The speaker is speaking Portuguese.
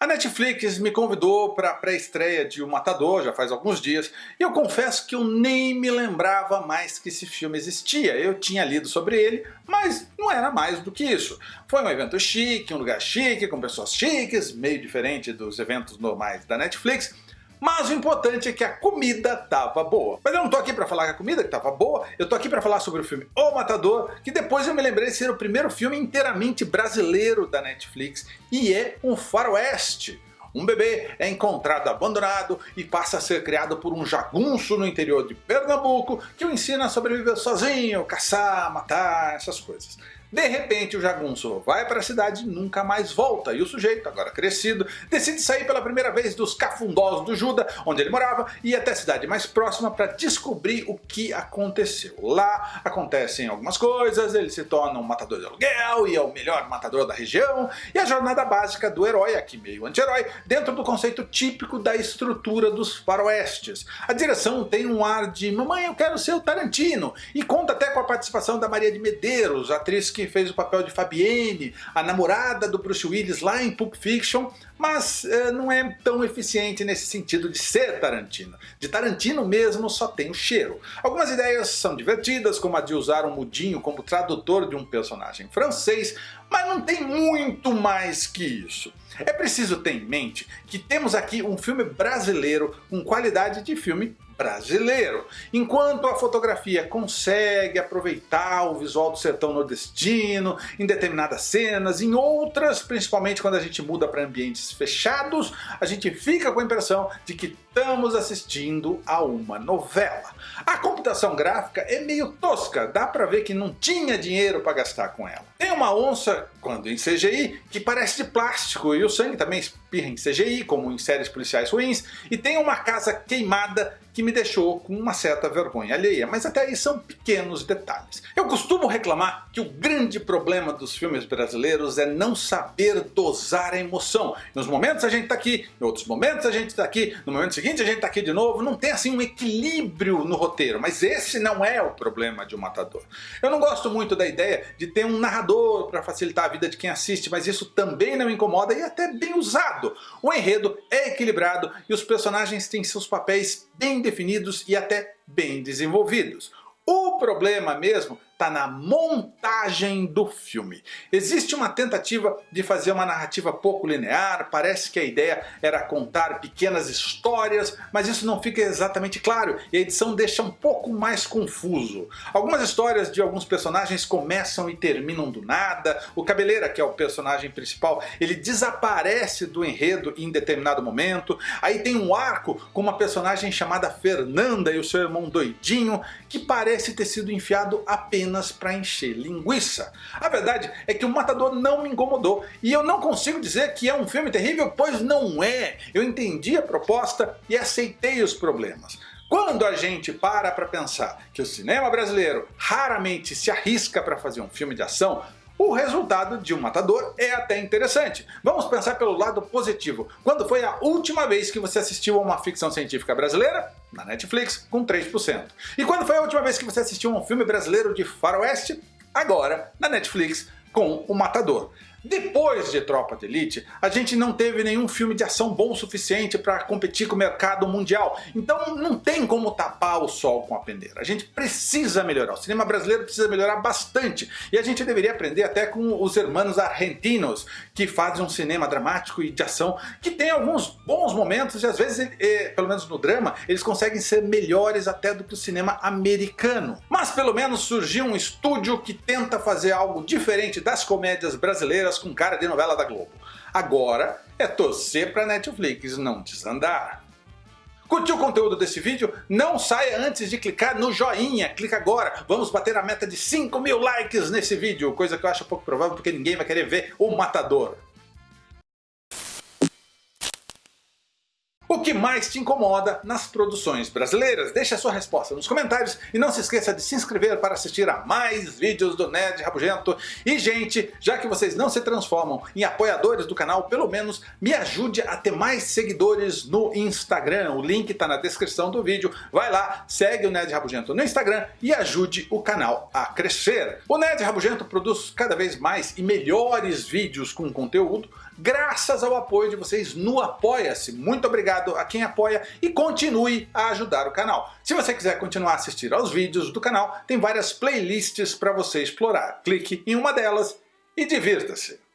A Netflix me convidou para a pré-estreia de O Matador, já faz alguns dias, e eu confesso que eu nem me lembrava mais que esse filme existia. Eu tinha lido sobre ele, mas não era mais do que isso. Foi um evento chique, um lugar chique, com pessoas chiques, meio diferente dos eventos normais da Netflix, mas o importante é que a comida tava boa. Mas eu não tô aqui para falar que a comida que tava boa, eu tô aqui para falar sobre o filme O Matador, que depois eu me lembrei de ser o primeiro filme inteiramente brasileiro da Netflix, e é um faroeste. Um bebê é encontrado abandonado e passa a ser criado por um jagunço no interior de Pernambuco que o ensina a sobreviver sozinho, caçar, matar, essas coisas. De repente o jagunço vai para a cidade e nunca mais volta, e o sujeito, agora crescido, decide sair pela primeira vez dos cafundós do Juda, onde ele morava, e ir até a cidade mais próxima para descobrir o que aconteceu. Lá acontecem algumas coisas, ele se torna um matador de aluguel e é o melhor matador da região, e a jornada básica do herói, aqui meio anti-herói, dentro do conceito típico da estrutura dos faroestes. A direção tem um ar de mamãe eu quero ser o Tarantino, e conta até com a participação da Maria de Medeiros, atriz fez o papel de Fabienne, a namorada do Bruce Willis lá em Pulp Fiction, mas é, não é tão eficiente nesse sentido de ser Tarantino. De Tarantino mesmo só tem o cheiro. Algumas ideias são divertidas, como a de usar um mudinho como tradutor de um personagem francês, mas não tem muito mais que isso. É preciso ter em mente que temos aqui um filme brasileiro com qualidade de filme brasileiro. Enquanto a fotografia consegue aproveitar o visual do sertão nordestino em determinadas cenas, em outras, principalmente quando a gente muda para ambientes fechados, a gente fica com a impressão de que estamos assistindo a uma novela. A computação gráfica é meio tosca, dá para ver que não tinha dinheiro para gastar com ela. Tem uma onça, quando em CGI, que parece de plástico e o sangue também espirra em CGI, como em séries policiais ruins, e tem uma casa queimada que me deixou com uma certa vergonha alheia, mas até aí são pequenos detalhes. Eu costumo reclamar que o grande problema dos filmes brasileiros é não saber dosar a emoção. Nos momentos a gente está aqui, em outros momentos a gente está aqui, no momento seguinte a gente está aqui de novo, não tem assim um equilíbrio no roteiro, mas esse não é o problema de um matador. Eu não gosto muito da ideia de ter um narrador para facilitar a vida de quem assiste, mas isso também não incomoda e é até bem usado. O enredo é equilibrado e os personagens têm seus papéis bem definidos e até bem desenvolvidos. O problema mesmo está na montagem do filme. Existe uma tentativa de fazer uma narrativa pouco linear, parece que a ideia era contar pequenas histórias, mas isso não fica exatamente claro e a edição deixa um pouco mais confuso. Algumas histórias de alguns personagens começam e terminam do nada, o Cabeleira, que é o personagem principal, ele desaparece do enredo em determinado momento, aí tem um arco com uma personagem chamada Fernanda e o seu irmão doidinho, que parece ter sido enfiado apenas apenas para encher linguiça. A verdade é que o Matador não me incomodou e eu não consigo dizer que é um filme terrível, pois não é. Eu entendi a proposta e aceitei os problemas. Quando a gente para para pensar que o cinema brasileiro raramente se arrisca para fazer um filme de ação, o resultado de um matador é até interessante. Vamos pensar pelo lado positivo. Quando foi a última vez que você assistiu a uma ficção científica brasileira? Na Netflix, com 3%. E quando foi a última vez que você assistiu a um filme brasileiro de faroeste? Agora, na Netflix, com O Matador. Depois de Tropa de Elite, a gente não teve nenhum filme de ação bom o suficiente para competir com o mercado mundial. Então não tem como tapar o sol com a peneira. A gente precisa melhorar. O cinema brasileiro precisa melhorar bastante. E a gente deveria aprender até com os hermanos argentinos, que fazem um cinema dramático e de ação, que tem alguns bons momentos e às vezes, pelo menos no drama, eles conseguem ser melhores até do que o cinema americano. Mas pelo menos surgiu um estúdio que tenta fazer algo diferente das comédias brasileiras com cara de novela da Globo. Agora é torcer para Netflix não desandar. Curtiu o conteúdo desse vídeo? Não saia antes de clicar no joinha, clica agora, vamos bater a meta de 5 mil likes nesse vídeo, coisa que eu acho pouco provável porque ninguém vai querer ver o Matador. Que mais te incomoda nas produções brasileiras? Deixe a sua resposta nos comentários e não se esqueça de se inscrever para assistir a mais vídeos do Nerd Rabugento. E gente, já que vocês não se transformam em apoiadores do canal, pelo menos me ajude a ter mais seguidores no Instagram. O link está na descrição do vídeo. Vai lá, segue o Nerd Rabugento no Instagram e ajude o canal a crescer. O Nerd Rabugento produz cada vez mais e melhores vídeos com conteúdo graças ao apoio de vocês no Apoia-se. Muito obrigado a quem apoia e continue a ajudar o canal. Se você quiser continuar a assistir aos vídeos do canal, tem várias playlists para você explorar. Clique em uma delas e divirta-se!